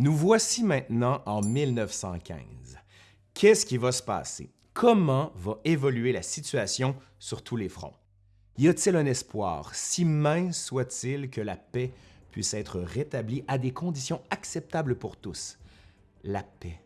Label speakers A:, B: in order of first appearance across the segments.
A: Nous voici maintenant en 1915. Qu'est-ce qui va se passer? Comment va évoluer la situation sur tous les fronts? Y a-t-il un espoir, si mince soit-il, que la paix puisse être rétablie à des conditions acceptables pour tous? La paix.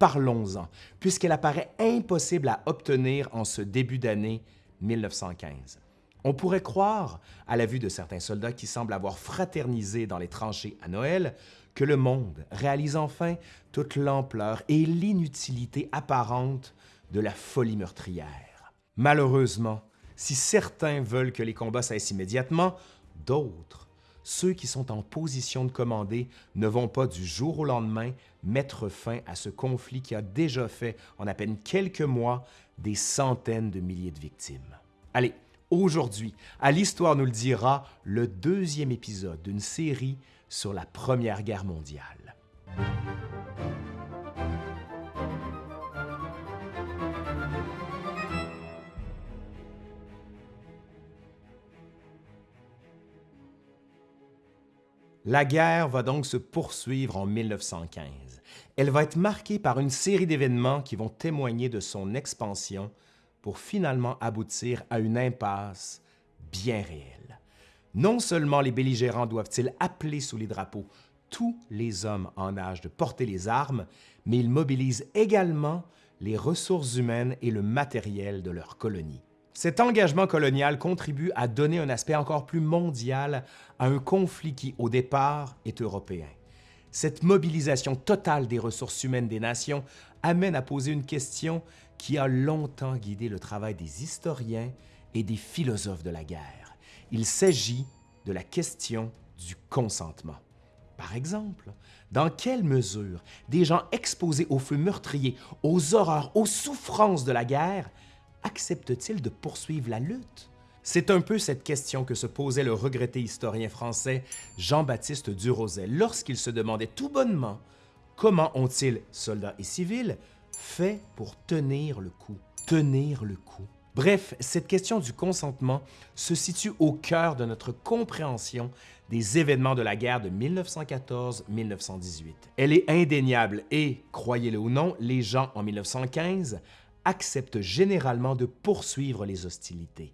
A: Parlons-en, puisqu'elle apparaît impossible à obtenir en ce début d'année 1915. On pourrait croire, à la vue de certains soldats qui semblent avoir fraternisé dans les tranchées à Noël, que le monde réalise enfin toute l'ampleur et l'inutilité apparente de la folie meurtrière. Malheureusement, si certains veulent que les combats cessent immédiatement, d'autres, ceux qui sont en position de commander, ne vont pas du jour au lendemain mettre fin à ce conflit qui a déjà fait, en à peine quelques mois, des centaines de milliers de victimes. Allez, aujourd'hui, à l'Histoire nous le dira, le deuxième épisode d'une série sur la Première Guerre mondiale. La guerre va donc se poursuivre en 1915. Elle va être marquée par une série d'événements qui vont témoigner de son expansion pour finalement aboutir à une impasse bien réelle. Non seulement les belligérants doivent-ils appeler sous les drapeaux tous les hommes en âge de porter les armes, mais ils mobilisent également les ressources humaines et le matériel de leur colonie. Cet engagement colonial contribue à donner un aspect encore plus mondial à un conflit qui, au départ, est européen. Cette mobilisation totale des ressources humaines des nations amène à poser une question qui a longtemps guidé le travail des historiens et des philosophes de la guerre. Il s'agit de la question du consentement. Par exemple, dans quelle mesure des gens exposés au feu meurtrier, aux horreurs, aux souffrances de la guerre accepte-t-il de poursuivre la lutte? C'est un peu cette question que se posait le regretté historien français Jean-Baptiste Durosel lorsqu'il se demandait tout bonnement comment ont-ils, soldats et civils, fait pour tenir le coup, tenir le coup. Bref, cette question du consentement se situe au cœur de notre compréhension des événements de la guerre de 1914-1918. Elle est indéniable et, croyez-le ou non, les gens en 1915 acceptent généralement de poursuivre les hostilités.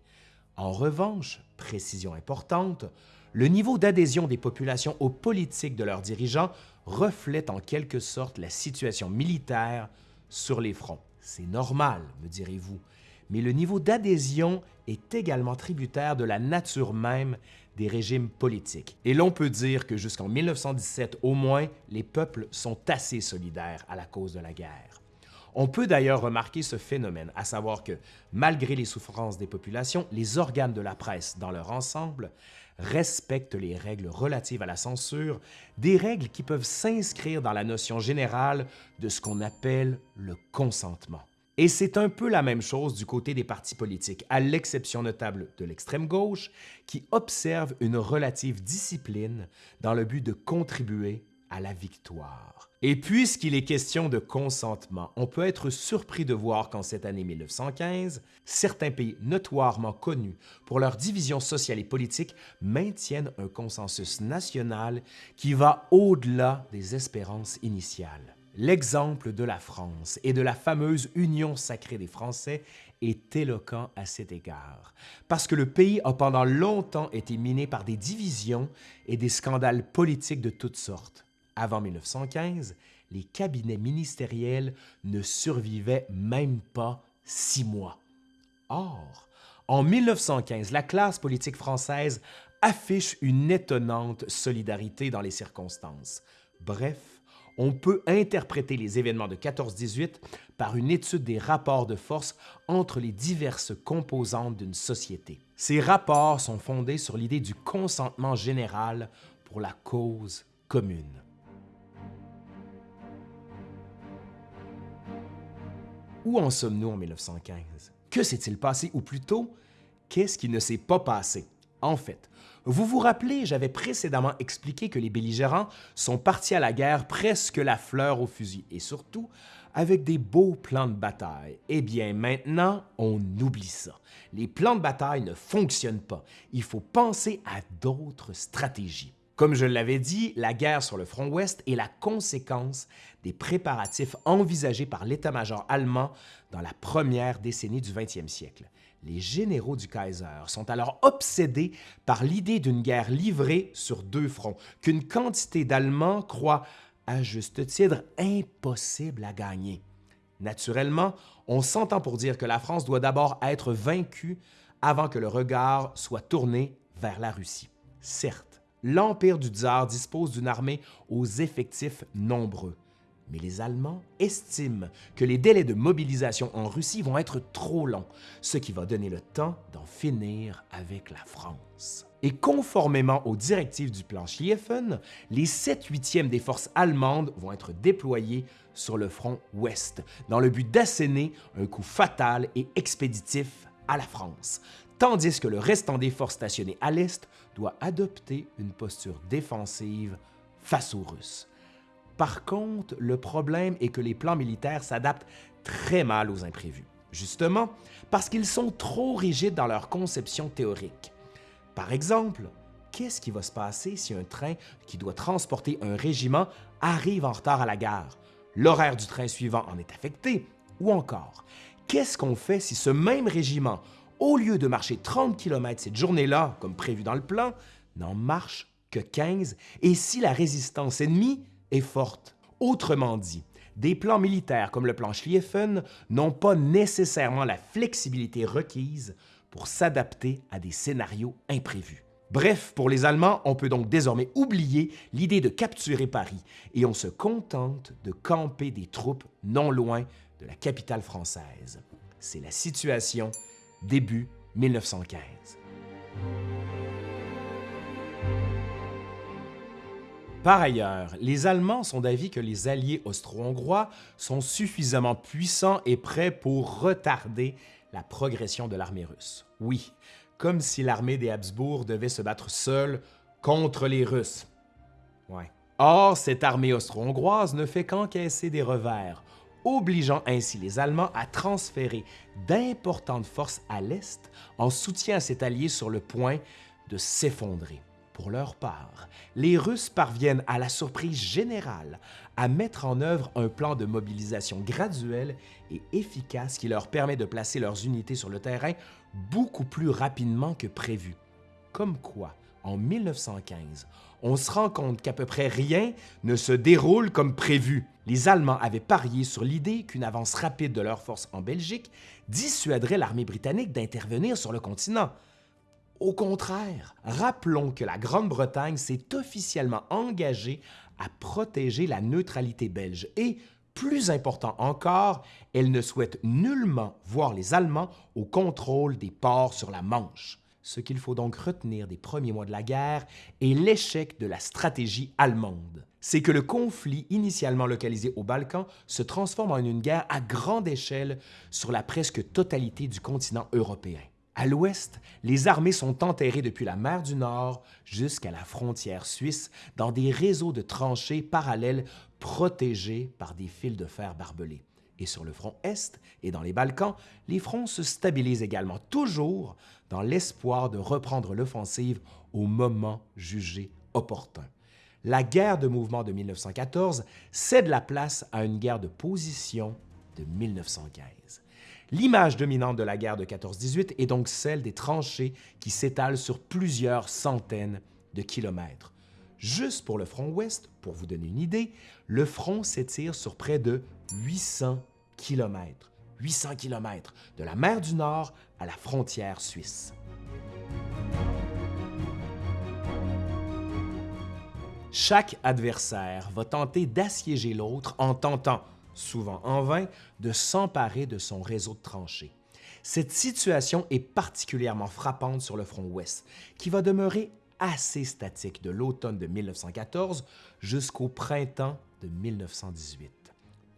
A: En revanche, précision importante, le niveau d'adhésion des populations aux politiques de leurs dirigeants reflète en quelque sorte la situation militaire sur les fronts. C'est normal, me direz-vous, mais le niveau d'adhésion est également tributaire de la nature même des régimes politiques. Et l'on peut dire que jusqu'en 1917 au moins, les peuples sont assez solidaires à la cause de la guerre. On peut d'ailleurs remarquer ce phénomène, à savoir que, malgré les souffrances des populations, les organes de la presse dans leur ensemble respectent les règles relatives à la censure, des règles qui peuvent s'inscrire dans la notion générale de ce qu'on appelle le consentement. Et c'est un peu la même chose du côté des partis politiques, à l'exception notable de l'extrême gauche, qui observe une relative discipline dans le but de contribuer à la victoire. Et puisqu'il est question de consentement, on peut être surpris de voir qu'en cette année 1915, certains pays notoirement connus pour leur division sociale et politique maintiennent un consensus national qui va au-delà des espérances initiales. L'exemple de la France et de la fameuse Union sacrée des Français est éloquent à cet égard, parce que le pays a pendant longtemps été miné par des divisions et des scandales politiques de toutes sortes. Avant 1915, les cabinets ministériels ne survivaient même pas six mois. Or, en 1915, la classe politique française affiche une étonnante solidarité dans les circonstances. Bref, on peut interpréter les événements de 14-18 par une étude des rapports de force entre les diverses composantes d'une société. Ces rapports sont fondés sur l'idée du consentement général pour la cause commune. Où en sommes-nous en 1915? Que s'est-il passé? Ou plutôt, qu'est-ce qui ne s'est pas passé? En fait, vous vous rappelez, j'avais précédemment expliqué que les belligérants sont partis à la guerre presque la fleur au fusil et surtout avec des beaux plans de bataille. Eh bien maintenant, on oublie ça. Les plans de bataille ne fonctionnent pas. Il faut penser à d'autres stratégies. Comme je l'avais dit, la guerre sur le front ouest est la conséquence des préparatifs envisagés par l'état-major allemand dans la première décennie du 20e siècle. Les généraux du Kaiser sont alors obsédés par l'idée d'une guerre livrée sur deux fronts, qu'une quantité d'Allemands croit, à juste titre, impossible à gagner. Naturellement, on s'entend pour dire que la France doit d'abord être vaincue avant que le regard soit tourné vers la Russie. Certes, l'Empire du tsar dispose d'une armée aux effectifs nombreux, mais les Allemands estiment que les délais de mobilisation en Russie vont être trop longs, ce qui va donner le temps d'en finir avec la France. Et conformément aux directives du plan Schlieffen, les 7 huitièmes des forces allemandes vont être déployées sur le front ouest, dans le but d'asséner un coup fatal et expéditif à la France, tandis que le restant des forces stationnées à l'est doit adopter une posture défensive face aux Russes. Par contre, le problème est que les plans militaires s'adaptent très mal aux imprévus, justement parce qu'ils sont trop rigides dans leur conception théorique. Par exemple, qu'est-ce qui va se passer si un train qui doit transporter un régiment arrive en retard à la gare? L'horaire du train suivant en est affecté? Ou encore, qu'est-ce qu'on fait si ce même régiment, au lieu de marcher 30 km cette journée-là, comme prévu dans le plan, n'en marche que 15 et si la résistance ennemie est forte? Autrement dit, des plans militaires comme le plan Schlieffen n'ont pas nécessairement la flexibilité requise pour s'adapter à des scénarios imprévus. Bref, pour les Allemands, on peut donc désormais oublier l'idée de capturer Paris et on se contente de camper des troupes non loin de la capitale française. C'est la situation début 1915. Par ailleurs, les Allemands sont d'avis que les alliés austro-hongrois sont suffisamment puissants et prêts pour retarder la progression de l'armée russe. Oui, comme si l'armée des Habsbourg devait se battre seule contre les Russes. Or, cette armée austro-hongroise ne fait qu'encaisser des revers, obligeant ainsi les Allemands à transférer d'importantes forces à l'est en soutien à cet allié sur le point de s'effondrer. Pour leur part, les Russes parviennent à la surprise générale à mettre en œuvre un plan de mobilisation graduel et efficace qui leur permet de placer leurs unités sur le terrain beaucoup plus rapidement que prévu. Comme quoi, en 1915, on se rend compte qu'à peu près rien ne se déroule comme prévu. Les Allemands avaient parié sur l'idée qu'une avance rapide de leurs forces en Belgique dissuaderait l'armée britannique d'intervenir sur le continent. Au contraire, rappelons que la Grande-Bretagne s'est officiellement engagée à protéger la neutralité belge et, plus important encore, elle ne souhaite nullement voir les Allemands au contrôle des ports sur la Manche. Ce qu'il faut donc retenir des premiers mois de la guerre est l'échec de la stratégie allemande. C'est que le conflit initialement localisé aux Balkans se transforme en une guerre à grande échelle sur la presque totalité du continent européen. À l'ouest, les armées sont enterrées depuis la mer du Nord jusqu'à la frontière suisse dans des réseaux de tranchées parallèles protégés par des fils de fer barbelés. Et sur le front Est et dans les Balkans, les fronts se stabilisent également, toujours dans l'espoir de reprendre l'offensive au moment jugé opportun. La guerre de mouvement de 1914 cède la place à une guerre de position de 1915. L'image dominante de la guerre de 14-18 est donc celle des tranchées qui s'étalent sur plusieurs centaines de kilomètres. Juste pour le front ouest, pour vous donner une idée, le front s'étire sur près de 800 kilomètres. 800 kilomètres de la mer du Nord à la frontière suisse. Chaque adversaire va tenter d'assiéger l'autre en tentant souvent en vain, de s'emparer de son réseau de tranchées. Cette situation est particulièrement frappante sur le front ouest, qui va demeurer assez statique de l'automne de 1914 jusqu'au printemps de 1918.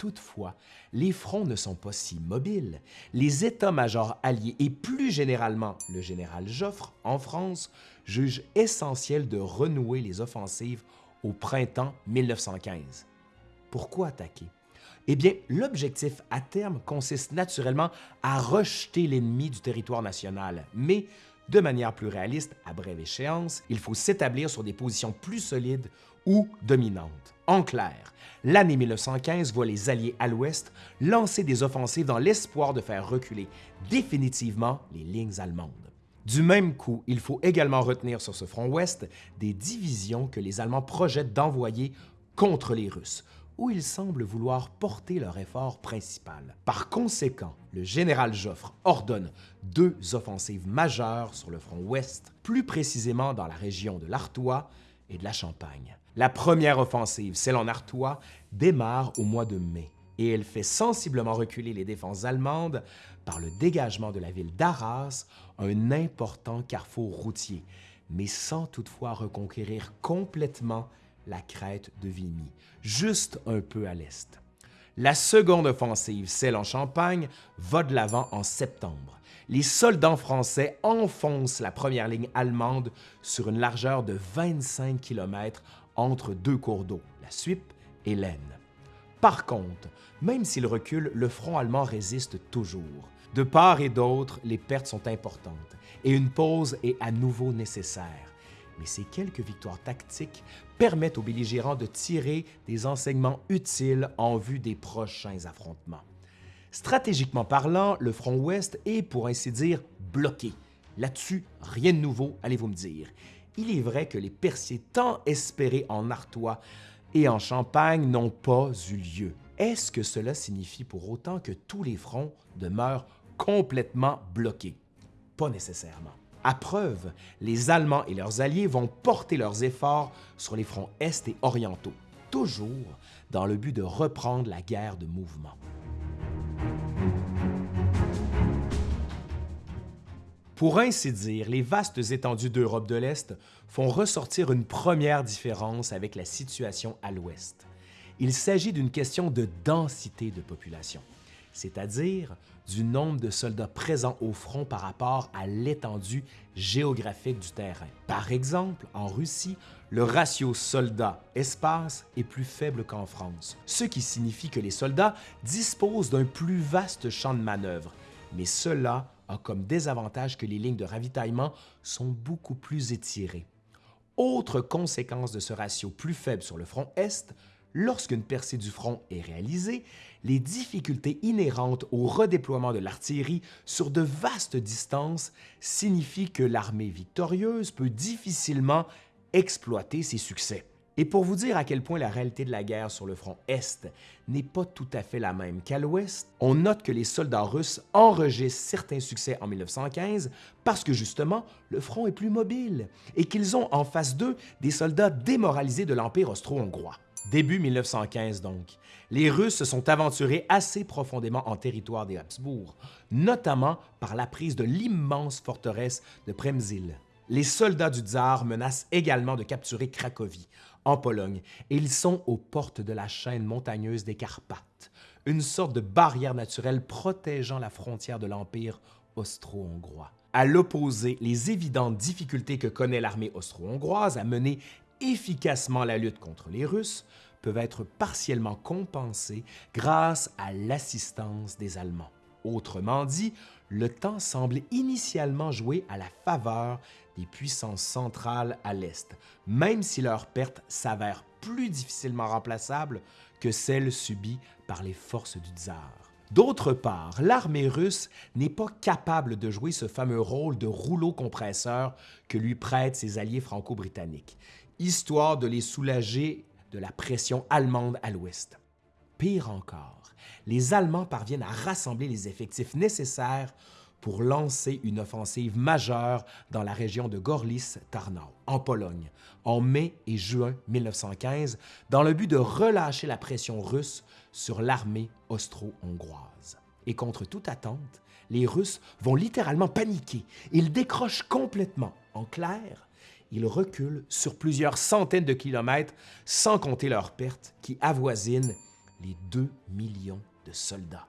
A: Toutefois, les fronts ne sont pas si mobiles. Les états-majors alliés et plus généralement le général Joffre en France jugent essentiel de renouer les offensives au printemps 1915. Pourquoi attaquer? Eh bien, l'objectif à terme consiste naturellement à rejeter l'ennemi du territoire national, mais De manière plus réaliste, à brève échéance, il faut s'établir sur des positions plus solides ou dominantes. En clair, l'année 1915 voit les Alliés à l'ouest lancer des offensives dans l'espoir de faire reculer définitivement les lignes allemandes. Du même coup, il faut également retenir sur ce front ouest des divisions que les Allemands projettent d'envoyer contre les Russes, où ils semblent vouloir porter leur effort principal. Par conséquent, le général Joffre ordonne deux offensives majeures sur le front ouest, plus précisément dans la région de l'Artois et de la Champagne. La première offensive, celle en Artois, démarre au mois de mai et elle fait sensiblement reculer les défenses allemandes par le dégagement de la ville d'Arras, un important carrefour routier, mais sans toutefois reconquérir complètement la crête de Vimy, juste un peu à l'est. La seconde offensive, celle en Champagne, va de l'avant en septembre. Les soldats français enfoncent la première ligne allemande sur une largeur de 25 km entre deux cours d'eau, la Suippe et l'Aisne. Par contre, même s'il recule, le front allemand résiste toujours. De part et d'autre, les pertes sont importantes et une pause est à nouveau nécessaire mais ces quelques victoires tactiques permettent aux belligérants de tirer des enseignements utiles en vue des prochains affrontements. Stratégiquement parlant, le front ouest est, pour ainsi dire, bloqué. Là-dessus, rien de nouveau, allez-vous me dire. Il est vrai que les perciers tant espérés en Artois et en Champagne n'ont pas eu lieu. Est-ce que cela signifie pour autant que tous les fronts demeurent complètement bloqués? Pas nécessairement. À preuve, les Allemands et leurs alliés vont porter leurs efforts sur les fronts est et orientaux, toujours dans le but de reprendre la guerre de mouvement. Pour ainsi dire, les vastes étendues d'Europe de l'Est font ressortir une première différence avec la situation à l'Ouest. Il s'agit d'une question de densité de population c'est-à-dire du nombre de soldats présents au front par rapport à l'étendue géographique du terrain. Par exemple, en Russie, le ratio soldats-espace est plus faible qu'en France, ce qui signifie que les soldats disposent d'un plus vaste champ de manœuvre, mais cela a comme désavantage que les lignes de ravitaillement sont beaucoup plus étirées. Autre conséquence de ce ratio plus faible sur le front Est, lorsqu'une percée du front est réalisée, les difficultés inhérentes au redéploiement de l'artillerie sur de vastes distances signifient que l'armée victorieuse peut difficilement exploiter ses succès. Et pour vous dire à quel point la réalité de la guerre sur le front Est n'est pas tout à fait la même qu'à l'Ouest, on note que les soldats russes enregistrent certains succès en 1915 parce que justement, le front est plus mobile et qu'ils ont en face d'eux des soldats démoralisés de l'Empire austro-hongrois. Début 1915 donc, les Russes se sont aventurés assez profondément en territoire des Habsbourg, notamment par la prise de l'immense forteresse de Przemyśl. Les soldats du tsar menacent également de capturer Cracovie, en Pologne, ils sont aux portes de la chaîne montagneuse des Carpates, une sorte de barrière naturelle protégeant la frontière de l'Empire austro-hongrois. À l'opposé, les évidentes difficultés que connaît l'armée austro-hongroise à mener efficacement la lutte contre les Russes peuvent être partiellement compensées grâce à l'assistance des Allemands. Autrement dit, le temps semble initialement jouer à la faveur des puissances centrales à l'Est, même si leurs pertes s'avèrent plus difficilement remplaçables que celles subies par les forces du tsar. D'autre part, l'armée russe n'est pas capable de jouer ce fameux rôle de rouleau compresseur que lui prêtent ses alliés franco-britanniques histoire de les soulager de la pression allemande à l'ouest. Pire encore, les Allemands parviennent à rassembler les effectifs nécessaires pour lancer une offensive majeure dans la région de Gorlice-Tarnów, en Pologne, en mai et juin 1915, dans le but de relâcher la pression russe sur l'armée austro-hongroise. Et contre toute attente, les Russes vont littéralement paniquer. Ils décrochent complètement. En clair, ils reculent sur plusieurs centaines de kilomètres sans compter leurs pertes qui avoisinent les 2 millions de soldats.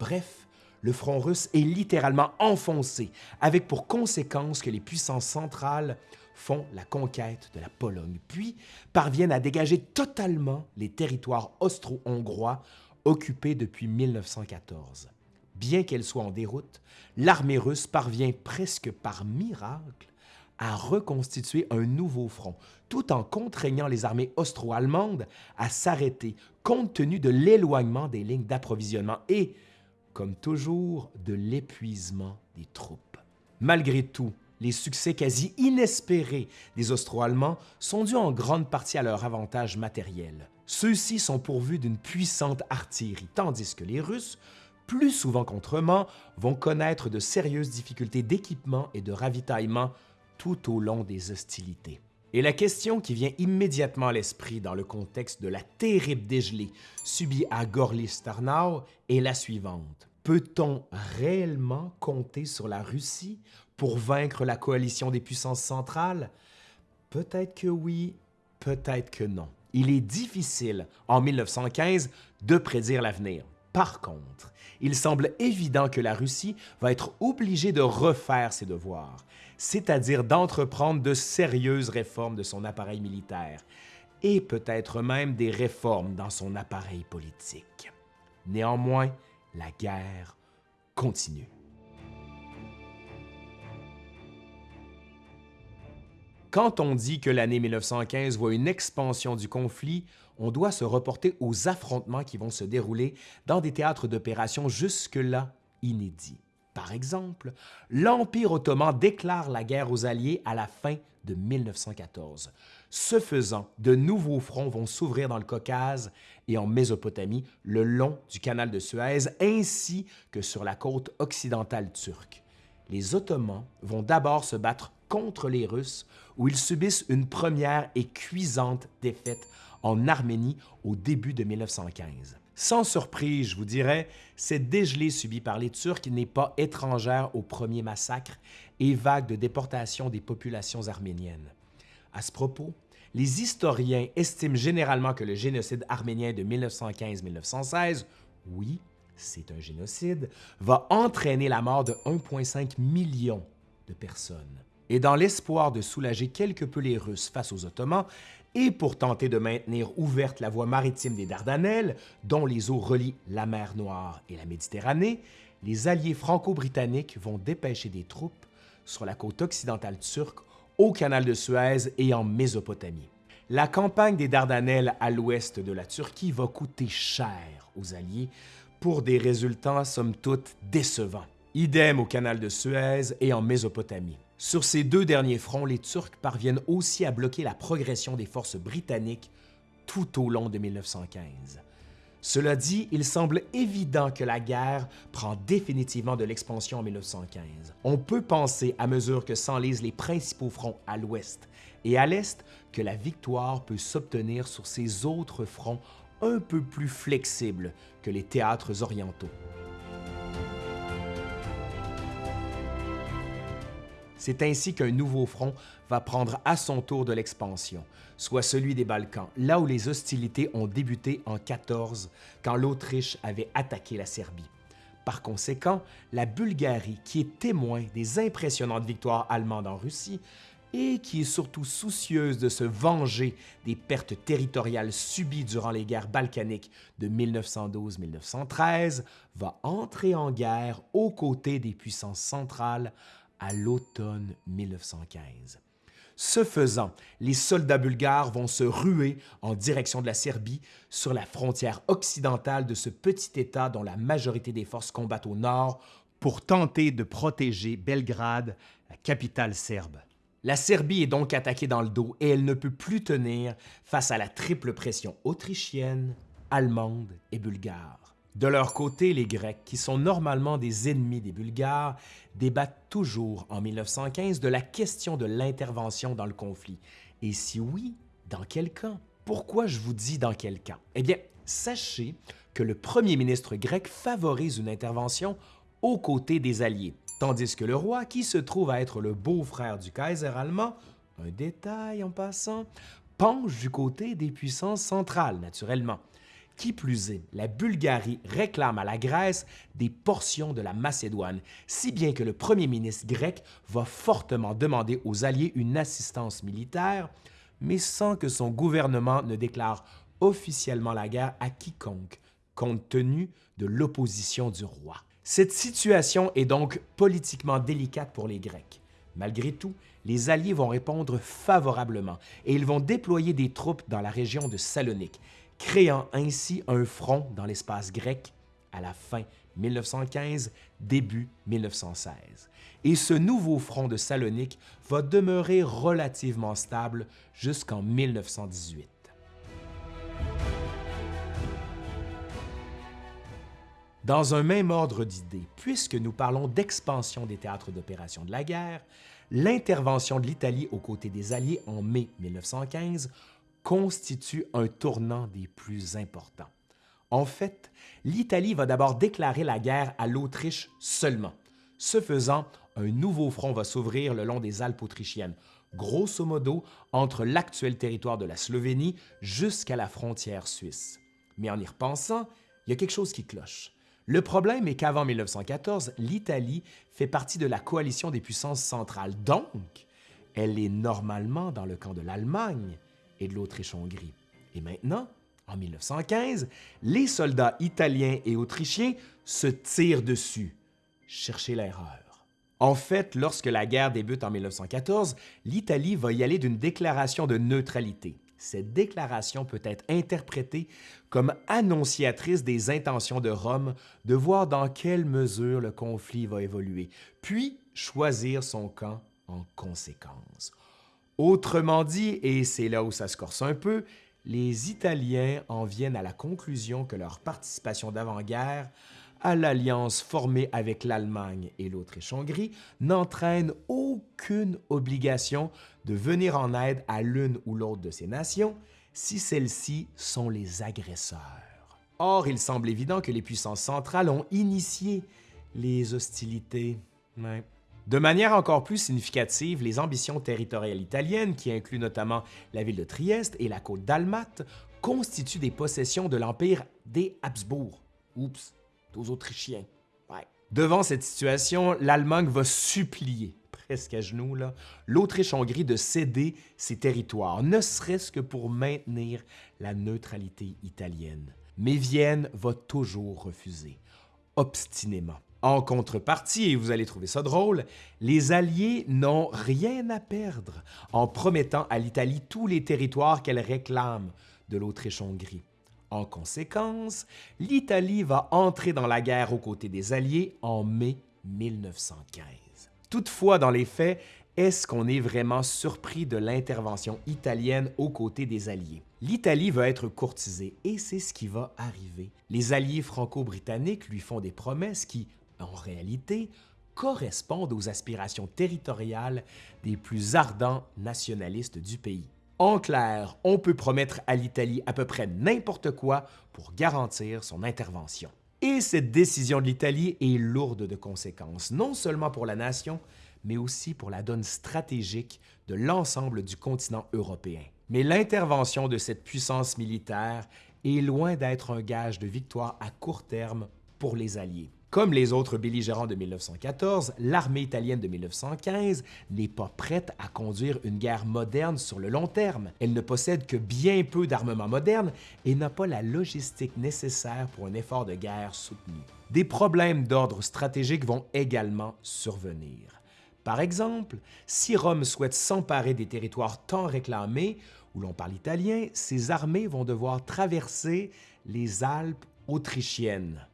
A: Bref, le front russe est littéralement enfoncé, avec pour conséquence que les puissances centrales font la conquête de la Pologne, puis parviennent à dégager totalement les territoires austro-hongrois occupés depuis 1914. bien qu'elle soit en déroute, l'armée russe parvient presque par miracle à reconstituer un nouveau front, tout en contraignant les armées austro-allemandes à s'arrêter compte tenu de l'éloignement des lignes d'approvisionnement et, comme toujours, de l'épuisement des troupes. Malgré tout, les succès quasi inespérés des Austro-Allemands sont dus en grande partie à leur avantage matériel. Ceux-ci sont pourvus d'une puissante artillerie, tandis que les Russes, plus souvent qu'autrement, vont connaître de sérieuses difficultés d'équipement et de ravitaillement tout au long des hostilités. Et la question qui vient immédiatement à l'esprit dans le contexte de la terrible dégelée subie à Gorlice-Tarnau est la suivante. Peut-on réellement compter sur la Russie pour vaincre la coalition des puissances centrales? Peut-être que oui, peut-être que non. Il est difficile, en 1915, de prédire l'avenir. Par contre, il semble évident que la Russie va être obligée de refaire ses devoirs, c'est-à-dire d'entreprendre de sérieuses réformes de son appareil militaire et peut-être même des réformes dans son appareil politique. Néanmoins, la guerre continue. Quand on dit que l'année 1915 voit une expansion du conflit, on doit se reporter aux affrontements qui vont se dérouler dans des théâtres d'opération jusque-là inédits. Par exemple, l'Empire ottoman déclare la guerre aux Alliés à la fin de 1914. Ce faisant, de nouveaux fronts vont s'ouvrir dans le Caucase et en Mésopotamie, le long du canal de Suez, ainsi que sur la côte occidentale turque. Les Ottomans vont d'abord se battre contre les Russes, où ils subissent une première et cuisante défaite en Arménie au début de 1915. Sans surprise, je vous dirais, cette dégelée subie par les Turcs n'est pas étrangère aux premiers massacres et vagues de déportation des populations arméniennes. À ce propos, les historiens estiment généralement que le génocide arménien de 1915-1916, oui, c'est un génocide, va entraîner la mort de 1,5 million de personnes et dans l'espoir de soulager quelque peu les Russes face aux Ottomans, et pour tenter de maintenir ouverte la voie maritime des Dardanelles, dont les eaux relient la mer Noire et la Méditerranée, les alliés franco-britanniques vont dépêcher des troupes sur la côte occidentale turque, au canal de Suez et en Mésopotamie. La campagne des Dardanelles à l'ouest de la Turquie va coûter cher aux Alliés pour des résultats somme toute décevants. Idem au canal de Suez et en Mésopotamie. Sur ces deux derniers fronts, les Turcs parviennent aussi à bloquer la progression des forces britanniques tout au long de 1915. Cela dit, il semble évident que la guerre prend définitivement de l'expansion en 1915. On peut penser, à mesure que s'enlisent les principaux fronts à l'ouest et à l'est, que la victoire peut s'obtenir sur ces autres fronts un peu plus flexibles que les théâtres orientaux. C'est ainsi qu'un nouveau front va prendre à son tour de l'expansion, soit celui des Balkans, là où les hostilités ont débuté en 14, quand l'Autriche avait attaqué la Serbie. Par conséquent, la Bulgarie, qui est témoin des impressionnantes victoires allemandes en Russie, et qui est surtout soucieuse de se venger des pertes territoriales subies durant les guerres balkaniques de 1912-1913, va entrer en guerre aux côtés des puissances centrales à l'automne 1915. Ce faisant, les soldats bulgares vont se ruer en direction de la Serbie sur la frontière occidentale de ce petit État dont la majorité des forces combattent au nord pour tenter de protéger Belgrade, la capitale serbe. La Serbie est donc attaquée dans le dos et elle ne peut plus tenir face à la triple pression autrichienne, allemande et bulgare. De leur côté, les Grecs, qui sont normalement des ennemis des Bulgares, débattent toujours en 1915 de la question de l'intervention dans le conflit. Et si oui, dans quel camp? Pourquoi je vous dis dans quel camp? Eh bien, sachez que le premier ministre grec favorise une intervention aux côtés des Alliés, tandis que le roi, qui se trouve à être le beau-frère du Kaiser allemand, un détail en passant, penche du côté des puissances centrales, naturellement. Qui plus est, la Bulgarie réclame à la Grèce des portions de la Macédoine, si bien que le premier ministre grec va fortement demander aux Alliés une assistance militaire, mais sans que son gouvernement ne déclare officiellement la guerre à quiconque, compte tenu de l'opposition du roi. Cette situation est donc politiquement délicate pour les Grecs. Malgré tout, les Alliés vont répondre favorablement et ils vont déployer des troupes dans la région de Salonique, créant ainsi un front dans l'espace grec à la fin 1915, début 1916. Et ce nouveau front de Salonique va demeurer relativement stable jusqu'en 1918. Dans un même ordre d'idées, puisque nous parlons d'expansion des théâtres d'opération de la guerre, l'intervention de l'Italie aux côtés des Alliés en mai 1915 constitue un tournant des plus importants. En fait, l'Italie va d'abord déclarer la guerre à l'Autriche seulement. Ce faisant, un nouveau front va s'ouvrir le long des Alpes autrichiennes, grosso modo entre l'actuel territoire de la Slovénie jusqu'à la frontière suisse. Mais en y repensant, il y a quelque chose qui cloche. Le problème est qu'avant 1914, l'Italie fait partie de la coalition des puissances centrales, donc elle est normalement dans le camp de l'Allemagne et de l'Autriche-Hongrie. Et maintenant, en 1915, les soldats italiens et autrichiens se tirent dessus. Cherchez l'erreur. En fait, lorsque la guerre débute en 1914, l'Italie va y aller d'une déclaration de neutralité. Cette déclaration peut être interprétée comme annonciatrice des intentions de Rome de voir dans quelle mesure le conflit va évoluer, puis choisir son camp en conséquence. Autrement dit, et c'est là où ça se corse un peu, les Italiens en viennent à la conclusion que leur participation d'avant-guerre à l'alliance formée avec l'Allemagne et l'Autriche-Hongrie n'entraîne aucune obligation de venir en aide à l'une ou l'autre de ces nations si celles-ci sont les agresseurs. Or, il semble évident que les puissances centrales ont initié les hostilités. De manière encore plus significative, les ambitions territoriales italiennes, qui incluent notamment la ville de Trieste et la côte dalmate, constituent des possessions de l'Empire des Habsbourg. Oups, aux Autrichiens. Devant cette situation, l'Allemagne va supplier, presque à genoux, l'Autriche-Hongrie de céder ses territoires, ne serait-ce que pour maintenir la neutralité italienne. Mais Vienne va toujours refuser, obstinément. En contrepartie, et vous allez trouver ça drôle, les Alliés n'ont rien à perdre en promettant à l'Italie tous les territoires qu'elle réclame de l'Autriche-Hongrie. En conséquence, l'Italie va entrer dans la guerre aux côtés des Alliés en mai 1915. Toutefois, dans les faits, est-ce qu'on est vraiment surpris de l'intervention italienne aux côtés des Alliés? L'Italie va être courtisée et c'est ce qui va arriver. Les Alliés franco-britanniques lui font des promesses qui, en réalité, correspondent aux aspirations territoriales des plus ardents nationalistes du pays. En clair, on peut promettre à l'Italie à peu près n'importe quoi pour garantir son intervention. Et cette décision de l'Italie est lourde de conséquences, non seulement pour la nation, mais aussi pour la donne stratégique de l'ensemble du continent européen. Mais l'intervention de cette puissance militaire est loin d'être un gage de victoire à court terme pour les Alliés. Comme les autres belligérants de 1914, l'armée italienne de 1915 n'est pas prête à conduire une guerre moderne sur le long terme. Elle ne possède que bien peu d'armement moderne et n'a pas la logistique nécessaire pour un effort de guerre soutenu. Des problèmes d'ordre stratégique vont également survenir. Par exemple, si Rome souhaite s'emparer des territoires tant réclamés, où l'on parle italien, ses armées vont devoir traverser les Alpes autrichiennes.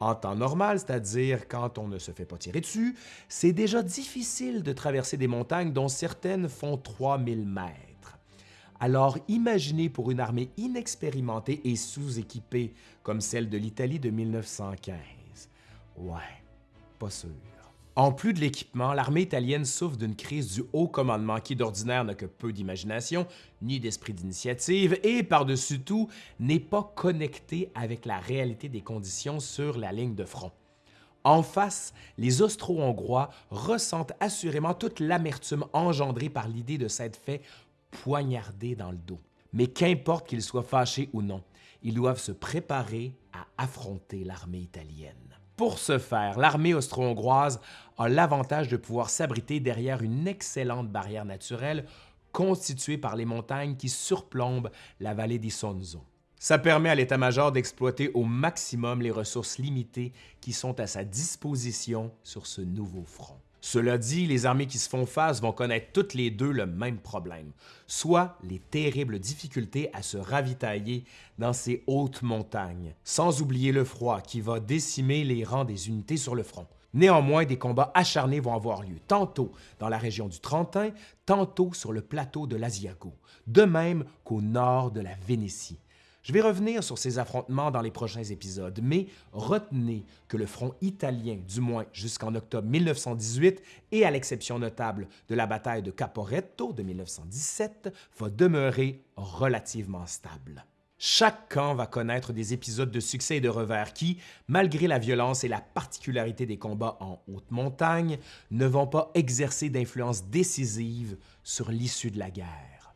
A: En temps normal, c'est-à-dire quand on ne se fait pas tirer dessus, c'est déjà difficile de traverser des montagnes dont certaines font 3000 mètres. Alors imaginez pour une armée inexpérimentée et sous-équipée comme celle de l'Italie de 1915. Ouais, pas sûr. En plus de l'équipement, l'armée italienne souffre d'une crise du haut commandement qui d'ordinaire n'a que peu d'imagination ni d'esprit d'initiative et par-dessus tout n'est pas connecté avec la réalité des conditions sur la ligne de front. En face, les Austro-Hongrois ressentent assurément toute l'amertume engendrée par l'idée de s'être fait poignarder dans le dos. Mais qu'importe qu'ils soient fâchés ou non, ils doivent se préparer à affronter l'armée italienne. Pour ce faire, l'armée austro-hongroise a l'avantage de pouvoir s'abriter derrière une excellente barrière naturelle constituée par les montagnes qui surplombent la vallée d'Isonzo. Ça permet à l'état-major d'exploiter au maximum les ressources limitées qui sont à sa disposition sur ce nouveau front. Cela dit, les armées qui se font face vont connaître toutes les deux le même problème, soit les terribles difficultés à se ravitailler dans ces hautes montagnes, sans oublier le froid qui va décimer les rangs des unités sur le front. Néanmoins, des combats acharnés vont avoir lieu, tantôt dans la région du Trentin, tantôt sur le plateau de l'Asiago, de même qu'au nord de la Vénétie. Je vais revenir sur ces affrontements dans les prochains épisodes, mais retenez que le front italien, du moins jusqu'en octobre 1918, et à l'exception notable de la bataille de Caporetto de 1917, va demeurer relativement stable. Chaque camp va connaître des épisodes de succès et de revers qui, malgré la violence et la particularité des combats en haute montagne, ne vont pas exercer d'influence décisive sur l'issue de la guerre.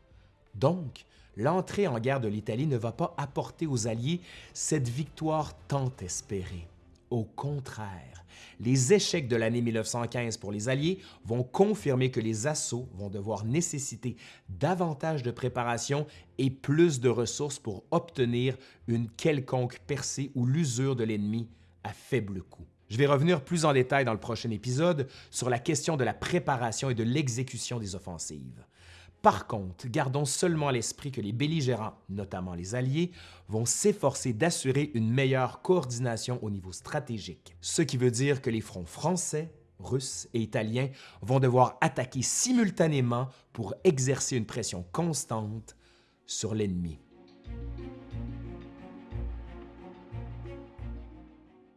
A: Donc, l'entrée en guerre de l'Italie ne va pas apporter aux Alliés cette victoire tant espérée. Au contraire, les échecs de l'année 1915 pour les Alliés vont confirmer que les assauts vont devoir nécessiter davantage de préparation et plus de ressources pour obtenir une quelconque percée ou l'usure de l'ennemi à faible coût. Je vais revenir plus en détail dans le prochain épisode sur la question de la préparation et de l'exécution des offensives. Par contre, gardons seulement à l'esprit que les belligérants, notamment les Alliés, vont s'efforcer d'assurer une meilleure coordination au niveau stratégique, ce qui veut dire que les fronts français, russes et italiens vont devoir attaquer simultanément pour exercer une pression constante sur l'ennemi.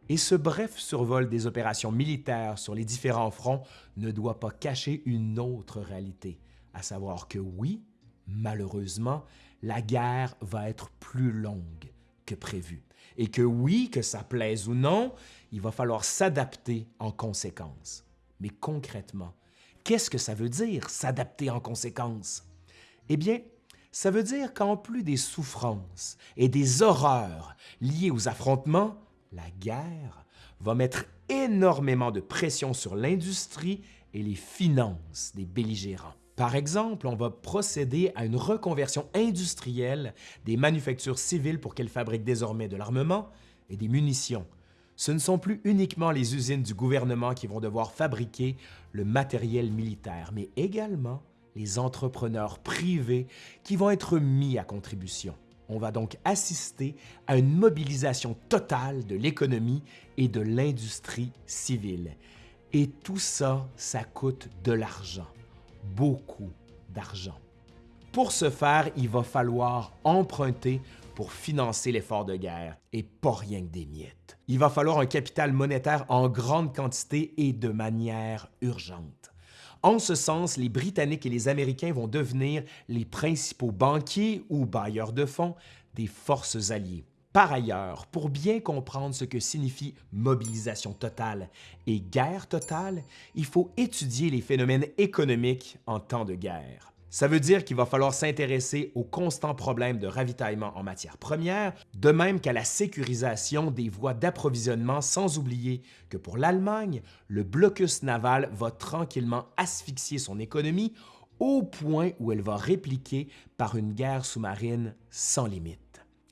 A: Et ce bref survol des opérations militaires sur les différents fronts ne doit pas cacher une autre réalité, à savoir que oui, malheureusement, la guerre va être plus longue que prévu. Et que oui, que ça plaise ou non, il va falloir s'adapter en conséquence. Mais concrètement, qu'est-ce que ça veut dire, s'adapter en conséquence? Eh bien, ça veut dire qu'en plus des souffrances et des horreurs liées aux affrontements, la guerre va mettre énormément de pression sur l'industrie et les finances des belligérants. Par exemple, on va procéder à une reconversion industrielle des manufactures civiles pour qu'elles fabriquent désormais de l'armement et des munitions. Ce ne sont plus uniquement les usines du gouvernement qui vont devoir fabriquer le matériel militaire, mais également les entrepreneurs privés qui vont être mis à contribution. On va donc assister à une mobilisation totale de l'économie et de l'industrie civile. Et tout ça, ça coûte de l'argent beaucoup d'argent. Pour ce faire, il va falloir emprunter pour financer l'effort de guerre, et pas rien que des miettes. Il va falloir un capital monétaire en grande quantité et de manière urgente. En ce sens, les Britanniques et les Américains vont devenir les principaux banquiers ou bailleurs de fonds des forces alliées. Par ailleurs, pour bien comprendre ce que signifie mobilisation totale et guerre totale, il faut étudier les phénomènes économiques en temps de guerre. Ça veut dire qu'il va falloir s'intéresser aux constants problèmes de ravitaillement en matières premières, de même qu'à la sécurisation des voies d'approvisionnement, sans oublier que pour l'Allemagne, le blocus naval va tranquillement asphyxier son économie au point où elle va répliquer par une guerre sous-marine sans limite.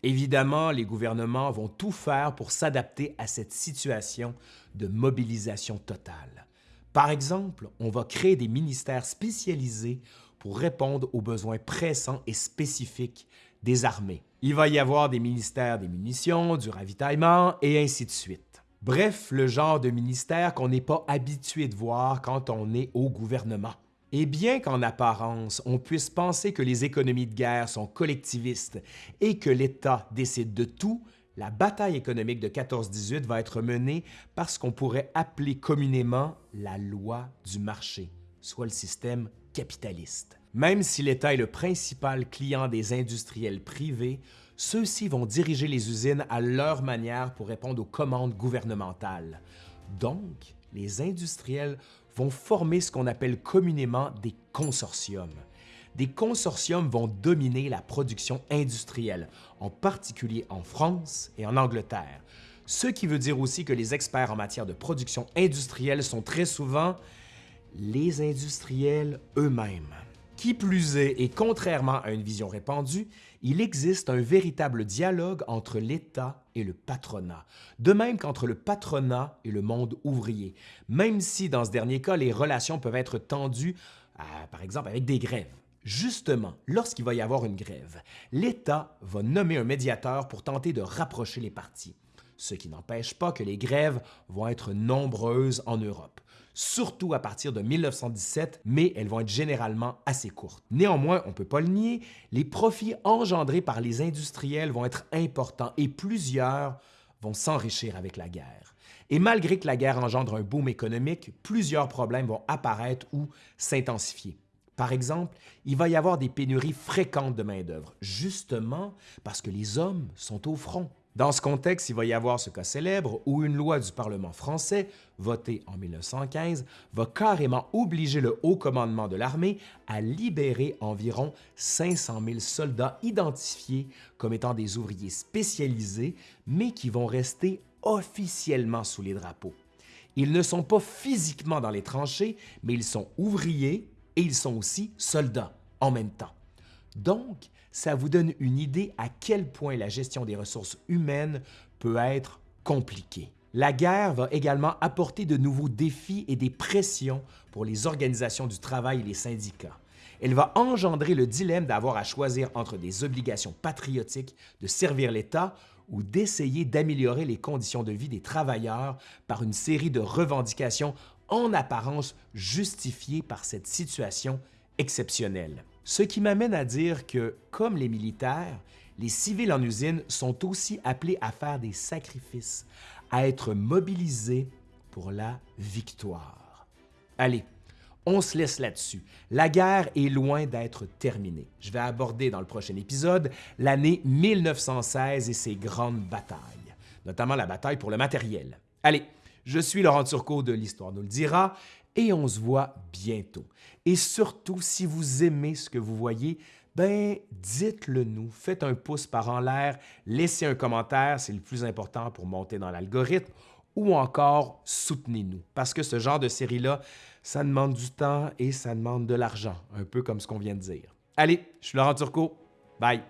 A: Évidemment, les gouvernements vont tout faire pour s'adapter à cette situation de mobilisation totale. Par exemple, on va créer des ministères spécialisés pour répondre aux besoins pressants et spécifiques des armées. Il va y avoir des ministères des munitions, du ravitaillement et ainsi de suite. Bref, le genre de ministère qu'on n'est pas habitué de voir quand on est au gouvernement. Et bien qu'en apparence, on puisse penser que les économies de guerre sont collectivistes et que l'État décide de tout, la bataille économique de 14-18 va être menée par ce qu'on pourrait appeler communément la loi du marché, soit le système capitaliste. Même si l'État est le principal client des industriels privés, ceux-ci vont diriger les usines à leur manière pour répondre aux commandes gouvernementales. Donc, les industriels vont former ce qu'on appelle communément des consortiums. Des consortiums vont dominer la production industrielle, en particulier en France et en Angleterre, ce qui veut dire aussi que les experts en matière de production industrielle sont très souvent les industriels eux-mêmes, Qui plus est, et contrairement à une vision répandue, il existe un véritable dialogue entre l'État et le patronat, de même qu'entre le patronat et le monde ouvrier, même si dans ce dernier cas, les relations peuvent être tendues, par exemple avec des grèves. Justement, lorsqu'il va y avoir une grève, l'État va nommer un médiateur pour tenter de rapprocher les parties, ce qui n'empêche pas que les grèves vont être nombreuses en Europe surtout à partir de 1917, mais elles vont être généralement assez courtes. Néanmoins, on ne peut pas le nier, les profits engendrés par les industriels vont être importants et plusieurs vont s'enrichir avec la guerre. Et malgré que la guerre engendre un boom économique, plusieurs problèmes vont apparaître ou s'intensifier. Par exemple, il va y avoir des pénuries fréquentes de main-d'œuvre, justement parce que les hommes sont au front. Dans ce contexte, il va y avoir ce cas célèbre où une loi du Parlement français, votée en 1915, va carrément obliger le haut commandement de l'armée à libérer environ 500 000 soldats identifiés comme étant des ouvriers spécialisés, mais qui vont rester officiellement sous les drapeaux. Ils ne sont pas physiquement dans les tranchées, mais ils sont ouvriers et ils sont aussi soldats en même temps. Donc, ça vous donne une idée à quel point la gestion des ressources humaines peut être compliquée. La guerre va également apporter de nouveaux défis et des pressions pour les organisations du travail et les syndicats. Elle va engendrer le dilemme d'avoir à choisir entre des obligations patriotiques de servir l'État ou d'essayer d'améliorer les conditions de vie des travailleurs par une série de revendications en apparence justifiées par cette situation exceptionnelle. Ce qui m'amène à dire que, comme les militaires, les civils en usine sont aussi appelés à faire des sacrifices, à être mobilisés pour la victoire. Allez, on se laisse là-dessus. La guerre est loin d'être terminée. Je vais aborder dans le prochain épisode l'année 1916 et ses grandes batailles, notamment la bataille pour le matériel. Allez, je suis Laurent Turcot de l'Histoire nous le dira et on se voit bientôt. Et surtout, si vous aimez ce que vous voyez, ben dites-le nous, faites un pouce par en l'air, laissez un commentaire, c'est le plus important pour monter dans l'algorithme, ou encore soutenez-nous, parce que ce genre de série-là, ça demande du temps et ça demande de l'argent, un peu comme ce qu'on vient de dire. Allez, je suis Laurent Turcot, bye!